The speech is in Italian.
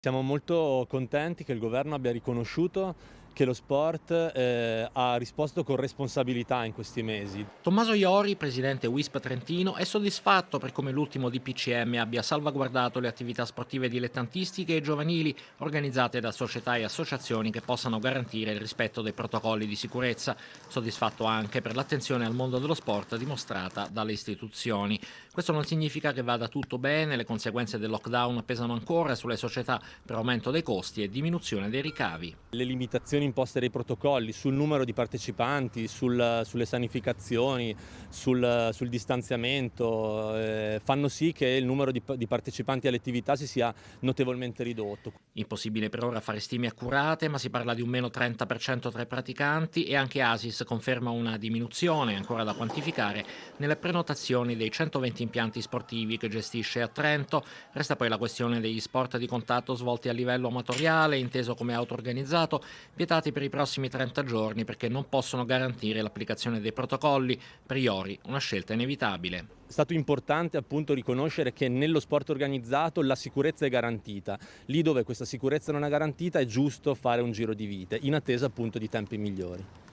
Siamo molto contenti che il governo abbia riconosciuto che lo sport eh, ha risposto con responsabilità in questi mesi. Tommaso Iori, presidente WISP Trentino, è soddisfatto per come l'ultimo DPCM abbia salvaguardato le attività sportive dilettantistiche e giovanili organizzate da società e associazioni che possano garantire il rispetto dei protocolli di sicurezza. Soddisfatto anche per l'attenzione al mondo dello sport dimostrata dalle istituzioni. Questo non significa che vada tutto bene, le conseguenze del lockdown pesano ancora sulle società per aumento dei costi e diminuzione dei ricavi. Le limitazioni imposte dai protocolli sul numero di partecipanti, sul, sulle sanificazioni, sul, sul distanziamento, eh, fanno sì che il numero di, di partecipanti alle attività si sia notevolmente ridotto. Impossibile per ora fare stime accurate, ma si parla di un meno 30% tra i praticanti e anche Asis conferma una diminuzione ancora da quantificare nelle prenotazioni dei 120 impianti sportivi che gestisce a Trento. Resta poi la questione degli sport di contatto svolti a livello amatoriale, inteso come auto-organizzato, vietati per i prossimi 30 giorni perché non possono garantire l'applicazione dei protocolli. Per Iori una scelta inevitabile. È stato importante appunto riconoscere che nello sport organizzato la sicurezza è garantita. Lì dove questa sicurezza non è garantita è giusto fare un giro di vite, in attesa appunto di tempi migliori.